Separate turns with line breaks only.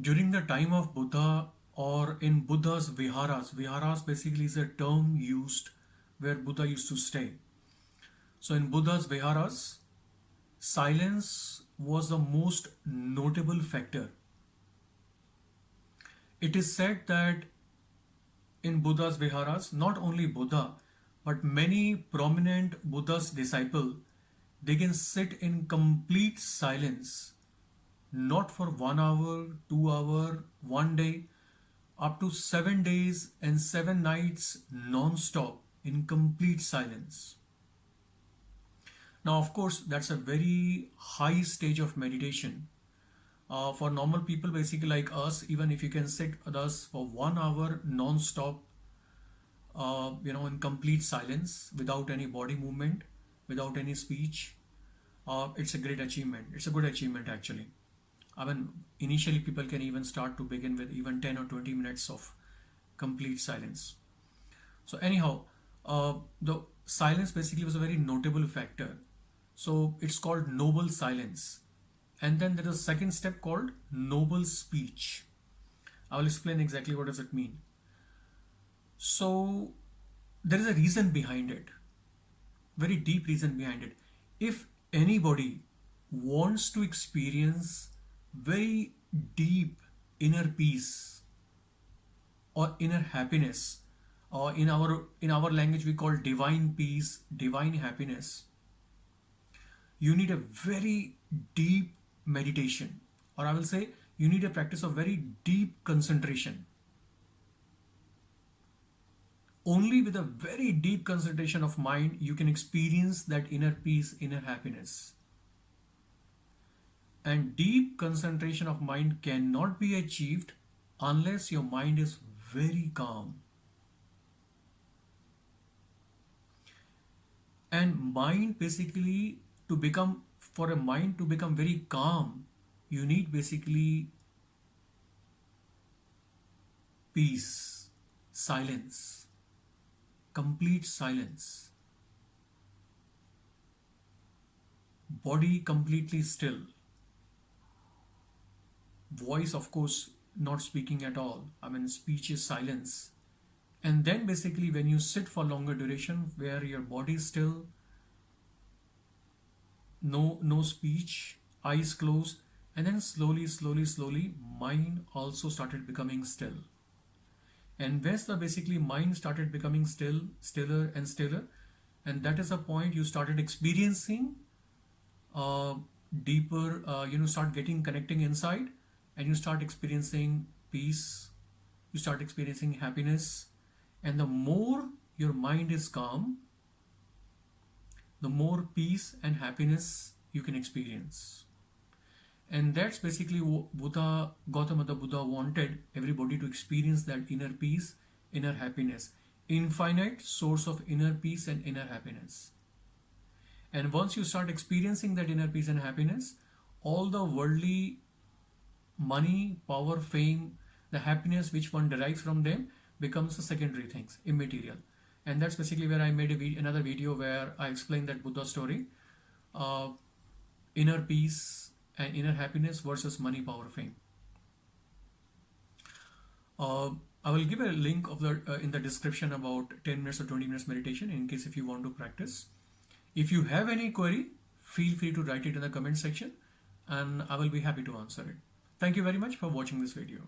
during the time of Buddha or in Buddha's viharas, viharas basically is a term used where Buddha used to stay. So in Buddha's viharas, silence was the most notable factor. It is said that in Buddha's viharas, not only Buddha, but many prominent Buddha's disciple, they can sit in complete silence, not for one hour, two hour, one day, up to seven days and seven nights non-stop in complete silence. Now, of course, that's a very high stage of meditation. Uh, for normal people, basically like us, even if you can sit with us for one hour non-stop, uh, you know, in complete silence, without any body movement, without any speech, uh, it's a great achievement. It's a good achievement actually. I mean, initially people can even start to begin with even 10 or 20 minutes of complete silence. So anyhow, uh, the silence basically was a very notable factor. So it's called noble silence. And then there is a second step called noble speech. I will explain exactly what does it mean. So there is a reason behind it, very deep reason behind it. If anybody wants to experience very deep inner peace or inner happiness or in our in our language we call divine peace divine happiness you need a very deep meditation. Or i will say you need a practice of very deep concentration. Only with a very deep concentration of mind you can experience that inner peace inner happiness and deep concentration of mind cannot be achieved unless your mind is very calm. And mind basically to become for a mind to become very calm you need basically peace silence complete silence. Body completely still voice of course not speaking at all. I mean speech is silence. And then basically when you sit for longer duration where your body is still no no speech eyes closed and then slowly slowly slowly mind also started becoming still. And once the basically mind started becoming still stiller and stiller? And that is a point you started experiencing uh, deeper uh, you know start getting connecting inside and you start experiencing peace you start experiencing happiness and the more your mind is calm the more peace and happiness you can experience. And that's basically what Buddha Gautama the Buddha wanted everybody to experience that inner peace inner happiness. Infinite source of inner peace and inner happiness. And once you start experiencing that inner peace and happiness all the worldly money power fame the happiness which one derives from them becomes the secondary things, immaterial. And that's basically where I made a another video where I explained that Buddha story, uh, inner peace and inner happiness versus money, power, fame. Uh, I will give a link of the uh, in the description about 10 minutes or 20 minutes meditation in case if you want to practice. If you have any query, feel free to write it in the comment section and I will be happy to answer it. Thank you very much for watching this video.